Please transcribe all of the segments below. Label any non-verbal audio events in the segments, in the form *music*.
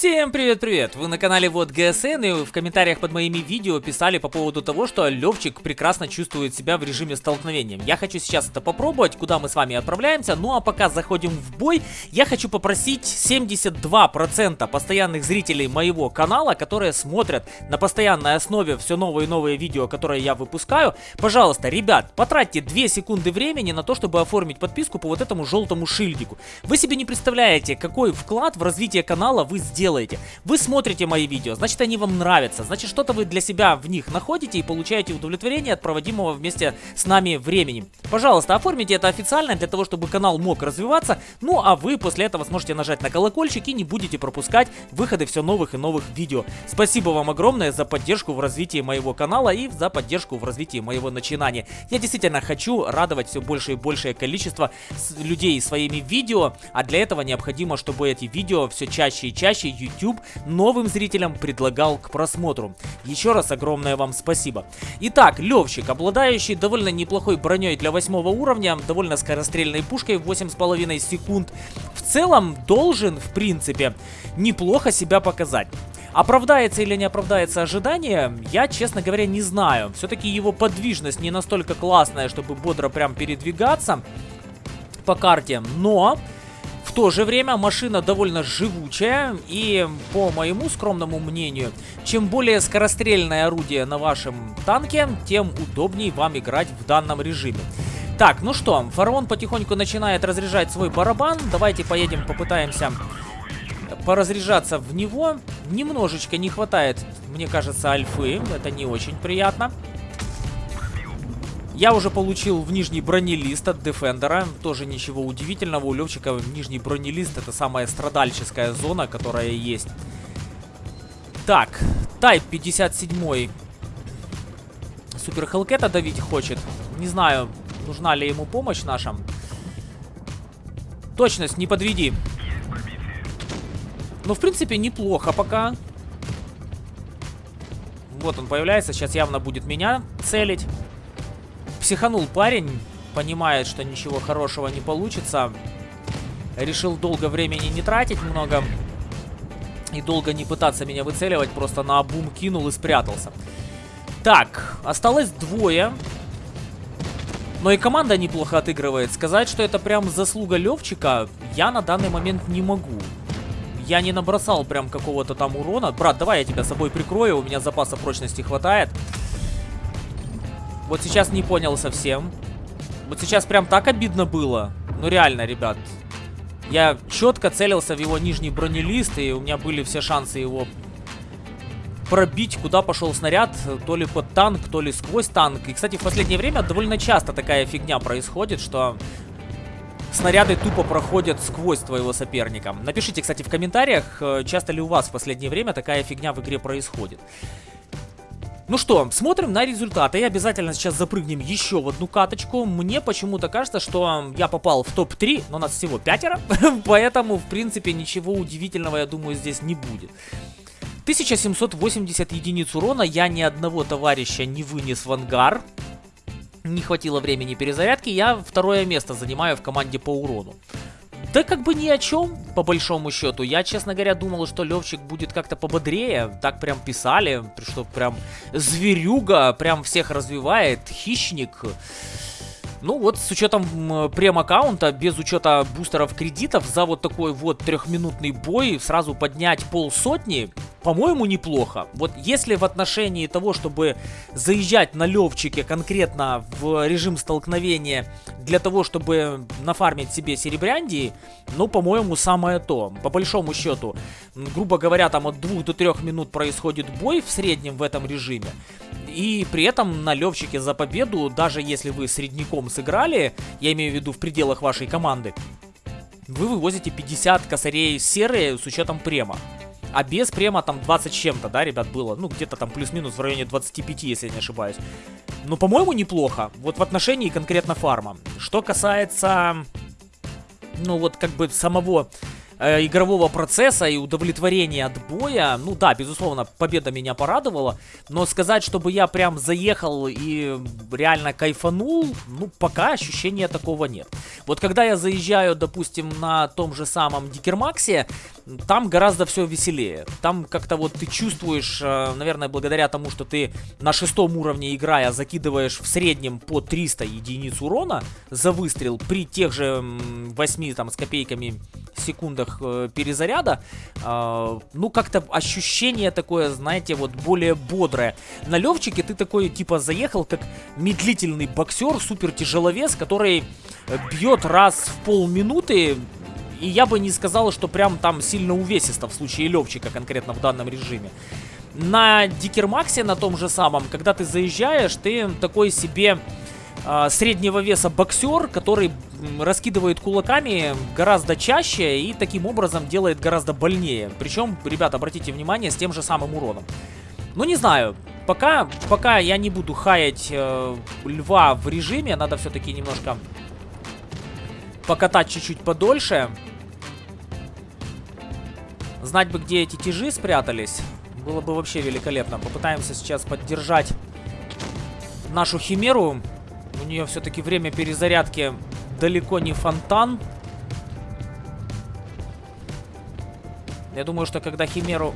Всем привет-привет! Вы на канале Вот ГСН и в комментариях под моими видео писали по поводу того, что Левчик прекрасно чувствует себя в режиме столкновения. Я хочу сейчас это попробовать, куда мы с вами отправляемся. Ну а пока заходим в бой, я хочу попросить 72% постоянных зрителей моего канала, которые смотрят на постоянной основе все новые и новые видео, которые я выпускаю. Пожалуйста, ребят, потратьте 2 секунды времени на то, чтобы оформить подписку по вот этому желтому шильдику. Вы себе не представляете, какой вклад в развитие канала вы сделаете делаете. Вы смотрите мои видео, значит они вам нравятся, значит что-то вы для себя в них находите и получаете удовлетворение от проводимого вместе с нами времени. Пожалуйста, оформите это официально для того, чтобы канал мог развиваться, ну а вы после этого сможете нажать на колокольчик и не будете пропускать выходы все новых и новых видео. Спасибо вам огромное за поддержку в развитии моего канала и за поддержку в развитии моего начинания. Я действительно хочу радовать все больше и большее количество людей своими видео, а для этого необходимо, чтобы эти видео все чаще и чаще YouTube новым зрителям предлагал к просмотру. Еще раз огромное вам спасибо. Итак, Левчик, обладающий довольно неплохой броней для 8 уровня, довольно скорострельной пушкой в 8,5 секунд, в целом должен, в принципе, неплохо себя показать. Оправдается или не оправдается ожидание, я, честно говоря, не знаю. Все-таки его подвижность не настолько классная, чтобы бодро прям передвигаться по карте, но в то же время машина довольно живучая и, по моему скромному мнению, чем более скорострельное орудие на вашем танке, тем удобнее вам играть в данном режиме. Так, ну что, фараон потихоньку начинает разряжать свой барабан. Давайте поедем, попытаемся поразряжаться в него. Немножечко не хватает, мне кажется, альфы. Это не очень приятно. Я уже получил в нижний бронелист от Дефендера. Тоже ничего удивительного. У Левчика нижний бронелист это самая страдальческая зона, которая есть. Так, Тайп 57. Супер Хелкета давить хочет. Не знаю, нужна ли ему помощь наша. Точность, не подведи. Ну, в принципе, неплохо пока. Вот он появляется. Сейчас явно будет меня целить. Психанул парень, понимает, что ничего хорошего не получится. Решил долго времени не тратить много. И долго не пытаться меня выцеливать, просто на обум кинул и спрятался. Так, осталось двое. Но и команда неплохо отыгрывает. Сказать, что это прям заслуга Левчика, я на данный момент не могу. Я не набросал прям какого-то там урона. Брат, давай я тебя собой прикрою, у меня запаса прочности хватает. Вот сейчас не понял совсем. Вот сейчас прям так обидно было. Ну реально, ребят. Я четко целился в его нижний бронелист, и у меня были все шансы его пробить, куда пошел снаряд, то ли под танк, то ли сквозь танк. И, кстати, в последнее время довольно часто такая фигня происходит, что снаряды тупо проходят сквозь твоего соперника. Напишите, кстати, в комментариях, э, часто ли у вас в последнее время такая фигня в игре происходит. Ну что, смотрим на результаты. И обязательно сейчас запрыгнем еще в одну каточку. Мне почему-то кажется, что я попал в топ-3, но нас всего пятеро. *laughs* Поэтому, в принципе, ничего удивительного, я думаю, здесь не будет. 1780 единиц урона. Я ни одного товарища не вынес в ангар. Не хватило времени перезарядки. Я второе место занимаю в команде по урону. Да как бы ни о чем, по большому счету. Я, честно говоря, думал, что Левчик будет как-то пободрее. Так прям писали, что прям зверюга, прям всех развивает, хищник. Ну вот, с учетом прем-аккаунта, без учета бустеров кредитов, за вот такой вот трехминутный бой сразу поднять полсотни, по-моему, неплохо. Вот если в отношении того, чтобы заезжать на левчике конкретно в режим столкновения для того, чтобы нафармить себе серебряндии, ну, по-моему, самое то. По большому счету, грубо говоря, там от 2 до 3 минут происходит бой в среднем в этом режиме. И при этом на Левчике за победу, даже если вы средняком сыграли, я имею в виду в пределах вашей команды, вы вывозите 50 косарей серые с учетом према. А без према там 20 чем-то, да, ребят, было. Ну, где-то там плюс-минус в районе 25, если я не ошибаюсь. Ну, по-моему, неплохо. Вот в отношении конкретно фарма. Что касается, ну, вот как бы самого э, игрового процесса и удовлетворения от боя, ну да, безусловно, победа меня порадовала, но сказать, чтобы я прям заехал и реально кайфанул, ну пока ощущения такого нет. Вот когда я заезжаю, допустим, на том же самом Дикермаксе, там гораздо все веселее. Там как-то вот ты чувствуешь, э, наверное, благодаря тому, что ты на шестом уровне играя закидываешь в среднем по 300 единиц урона за выстрел при тех же 8 там с копейками секундах э, перезаряда, э, ну как-то ощущение такое, знаете, вот более бодрое. На Левчике ты такой типа заехал как медлительный боксер, супер тяжеловес, который бьет раз в полминуты и я бы не сказал, что прям там сильно увесисто в случае Левчика конкретно в данном режиме. На Дикермаксе, на том же самом, когда ты заезжаешь, ты такой себе э, среднего веса боксер, который раскидывает кулаками гораздо чаще и таким образом делает гораздо больнее. Причем, ребята, обратите внимание, с тем же самым уроном. Ну, не знаю. Пока, пока я не буду хаять э, льва в режиме, надо все-таки немножко покатать чуть-чуть подольше. Знать бы, где эти тяжи спрятались. Было бы вообще великолепно. Попытаемся сейчас поддержать нашу химеру. У нее все-таки время перезарядки далеко не фонтан. Я думаю, что когда химеру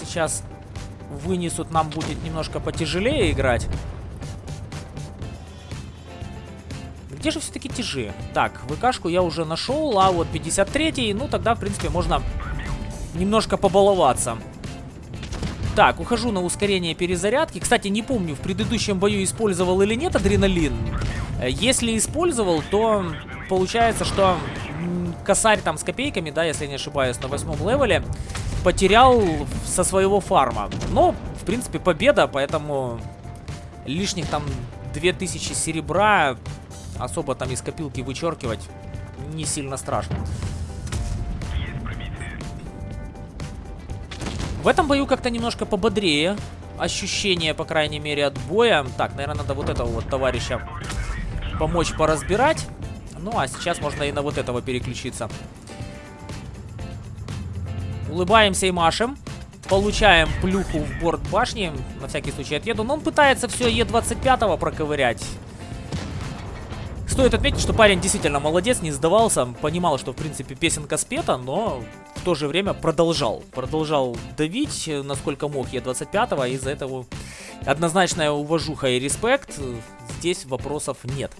сейчас вынесут, нам будет немножко потяжелее играть. Где же все-таки тяжи? Так, ВКшку я уже нашел, а вот 53-й, ну тогда, в принципе, можно немножко побаловаться. Так, ухожу на ускорение перезарядки. Кстати, не помню, в предыдущем бою использовал или нет адреналин. Э, если использовал, то получается, что косарь там с копейками, да, если не ошибаюсь, на восьмом левеле, потерял со своего фарма. Но, в принципе, победа, поэтому лишних там 2000 серебра особо там из копилки вычеркивать не сильно страшно. В этом бою как-то немножко пободрее. Ощущение, по крайней мере, от боя. Так, наверное, надо вот этого вот товарища помочь поразбирать. Ну, а сейчас можно и на вот этого переключиться. Улыбаемся и машем. Получаем плюху в борт башни. На всякий случай отъеду. Но он пытается все Е25 проковырять. Стоит отметить, что парень действительно молодец, не сдавался. Понимал, что, в принципе, песенка спета, но в то же время продолжал. Продолжал давить, насколько мог Е25, и из-за этого однозначная уважуха и респект. Здесь вопросов нет.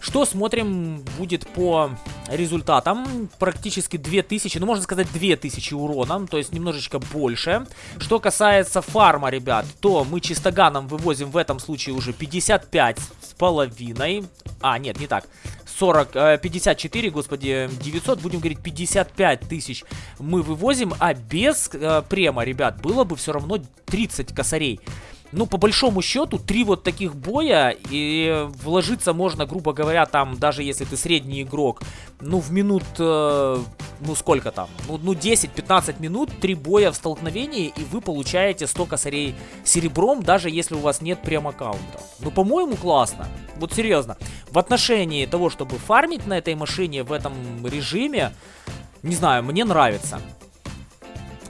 Что смотрим будет по результатам? Практически 2000, ну можно сказать 2000 урона, то есть немножечко больше. Что касается фарма, ребят, то мы чистоганом вывозим в этом случае уже 55 с половиной. А, нет, не так. 40, э, 54, господи, 900, будем говорить 55 тысяч мы вывозим, а без э, према, ребят, было бы все равно 30 косарей. Ну, по большому счету, три вот таких боя, и вложиться можно, грубо говоря, там, даже если ты средний игрок, ну, в минут, э, ну, сколько там, ну, ну 10-15 минут, три боя в столкновении, и вы получаете 100 косарей серебром, даже если у вас нет прем-аккаунта. Ну, по-моему, классно. Вот серьезно. В отношении того, чтобы фармить на этой машине в этом режиме, не знаю, мне нравится.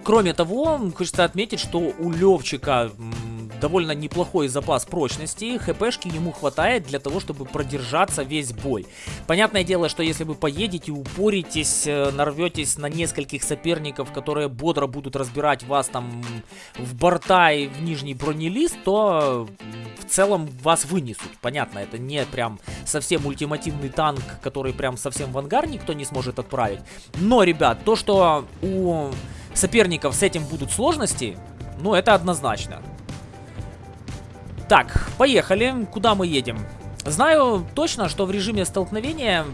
Кроме того, хочется отметить, что у Левчика довольно неплохой запас прочности, хпшки ему хватает для того, чтобы продержаться весь бой. Понятное дело, что если вы поедете, упоритесь, э, нарветесь на нескольких соперников, которые бодро будут разбирать вас там в борта и в нижний бронелист, то в целом вас вынесут. Понятно, это не прям совсем ультимативный танк, который прям совсем в ангар никто не сможет отправить. Но, ребят, то, что у соперников с этим будут сложности, ну, это однозначно. Так, поехали. Куда мы едем? Знаю точно, что в режиме столкновения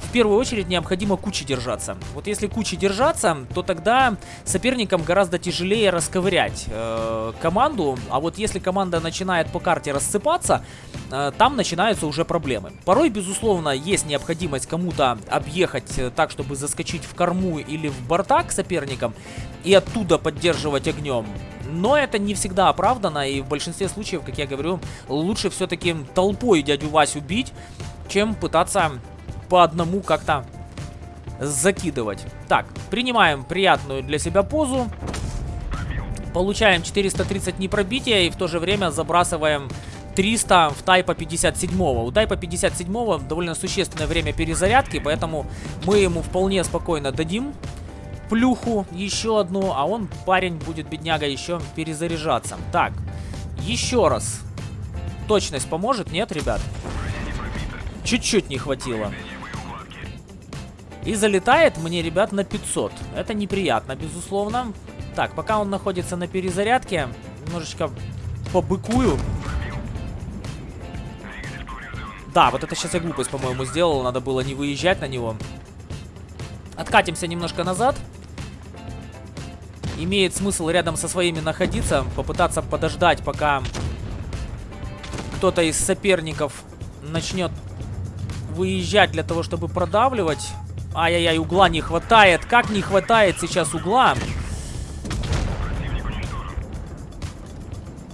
в первую очередь необходимо кучи держаться. Вот если кучи держаться, то тогда соперникам гораздо тяжелее расковырять э, команду. А вот если команда начинает по карте рассыпаться, э, там начинаются уже проблемы. Порой, безусловно, есть необходимость кому-то объехать э, так, чтобы заскочить в корму или в борта к соперникам и оттуда поддерживать огнем. Но это не всегда оправдано, и в большинстве случаев, как я говорю, лучше все-таки толпой дядю Васю бить, чем пытаться по одному как-то закидывать. Так, принимаем приятную для себя позу. Получаем 430 непробития и в то же время забрасываем 300 в Тайпа 57. У Тайпа 57 довольно существенное время перезарядки, поэтому мы ему вполне спокойно дадим плюху еще одну, а он, парень, будет, бедняга, еще перезаряжаться. Так, еще раз. Точность поможет? Нет, ребят? Чуть-чуть не хватило. И залетает мне, ребят, на 500. Это неприятно, безусловно. Так, пока он находится на перезарядке, немножечко побыкую. Да, вот это сейчас я глупость, по-моему, сделал. Надо было не выезжать на него. Откатимся немножко назад. Имеет смысл рядом со своими находиться. Попытаться подождать, пока кто-то из соперников начнет выезжать для того, чтобы продавливать. Ай-яй-яй, угла не хватает. Как не хватает сейчас угла?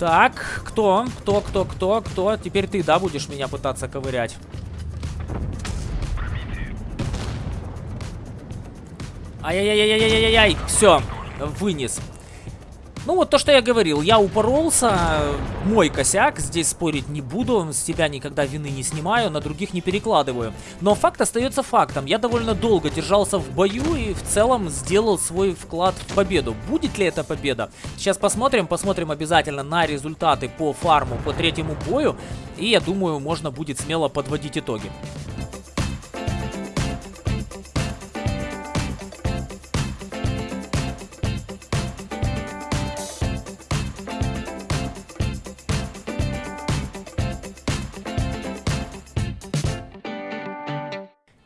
Так, кто? Кто, кто, кто, кто? Теперь ты, да, будешь меня пытаться ковырять? Ай-яй-яй-яй-яй-яй-яй. Все, вынес. Ну вот то, что я говорил, я упоролся, мой косяк, здесь спорить не буду, с себя никогда вины не снимаю, на других не перекладываю. Но факт остается фактом, я довольно долго держался в бою и в целом сделал свой вклад в победу. Будет ли это победа? Сейчас посмотрим, посмотрим обязательно на результаты по фарму, по третьему бою, и я думаю, можно будет смело подводить итоги.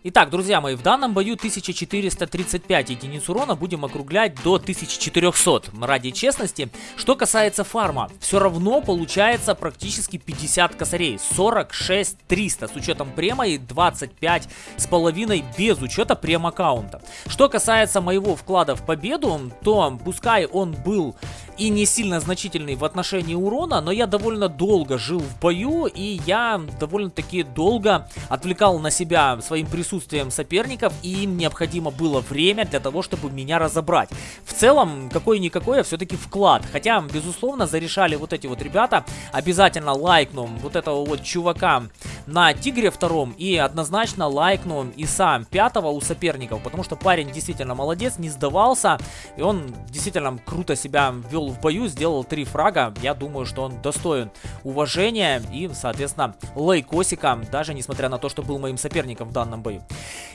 Итак, друзья мои, в данном бою 1435 единиц урона будем округлять до 1400 ради честности. Что касается фарма, все равно получается практически 50 косарей, 46 300 с учетом према и 25 с половиной без учета прем-аккаунта. Что касается моего вклада в победу, то пускай он был и не сильно значительный в отношении урона, но я довольно долго жил в бою и я довольно-таки долго отвлекал на себя своим присутствием присутствием соперников, и им необходимо было время для того, чтобы меня разобрать. В целом, какой-никакой, а все-таки вклад. Хотя, безусловно, зарешали вот эти вот ребята. Обязательно лайкну вот этого вот чувака на Тигре втором и однозначно лайкну и сам пятого у соперников, потому что парень действительно молодец, не сдавался, и он действительно круто себя вел в бою, сделал три фрага. Я думаю, что он достоин уважения и, соответственно, лайкосика, даже несмотря на то, что был моим соперником в данном бою.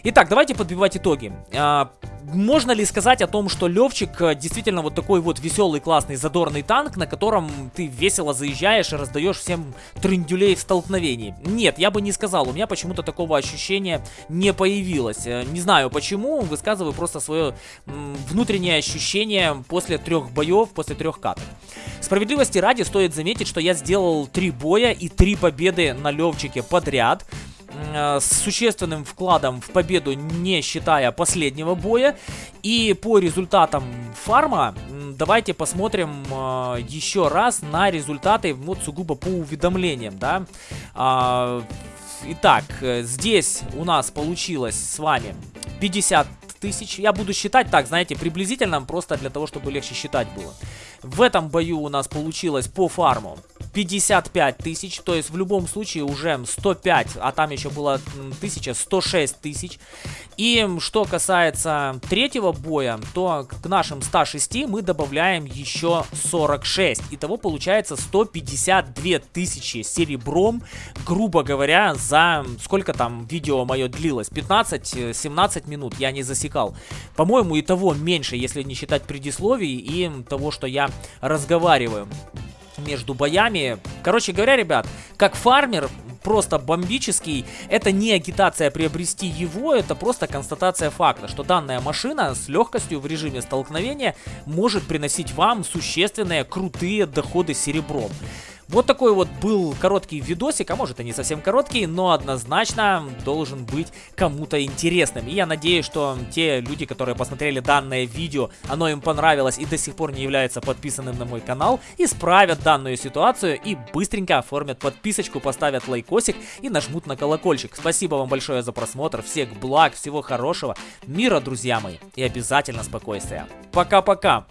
Итак, давайте подбивать итоги. А, можно ли сказать о том, что Левчик э, действительно вот такой вот веселый, классный, задорный танк, на котором ты весело заезжаешь и раздаешь всем трендюлей в столкновении? Нет, я бы не сказал, у меня почему-то такого ощущения не появилось. Э, не знаю почему, высказываю просто свое внутреннее ощущение после трех боев, после трех каток. Справедливости ради стоит заметить, что я сделал три боя и три победы на Левчике подряд. Э, с существенным вкладом в победу, не считая последнего боя. И по результатам фарма, давайте посмотрим э, еще раз на результаты, вот сугубо по уведомлениям, да. А, итак, э, здесь у нас получилось с вами 50 тысяч. Я буду считать так, знаете, приблизительно, просто для того, чтобы легче считать было. В этом бою у нас получилось по фарму 55 тысяч, то есть в любом случае уже 105, а там еще было 1000, 106 тысяч. И что касается третьего боя, то к нашим 106 мы добавляем еще 46. Итого получается 152 тысячи серебром, грубо говоря, за сколько там видео мое длилось? 15-17 минут, я не засекал. По-моему, и того меньше, если не считать предисловий и того, что я разговариваю между боями. Короче говоря, ребят, как фармер, просто бомбический. Это не агитация приобрести его, это просто констатация факта, что данная машина с легкостью в режиме столкновения может приносить вам существенные крутые доходы серебром. Вот такой вот был короткий видосик, а может и не совсем короткий, но однозначно должен быть кому-то интересным. И я надеюсь, что те люди, которые посмотрели данное видео, оно им понравилось и до сих пор не являются подписанным на мой канал, исправят данную ситуацию и быстренько оформят подписочку, поставят лайкосик и нажмут на колокольчик. Спасибо вам большое за просмотр, всех благ, всего хорошего, мира, друзья мои, и обязательно спокойствия. Пока-пока!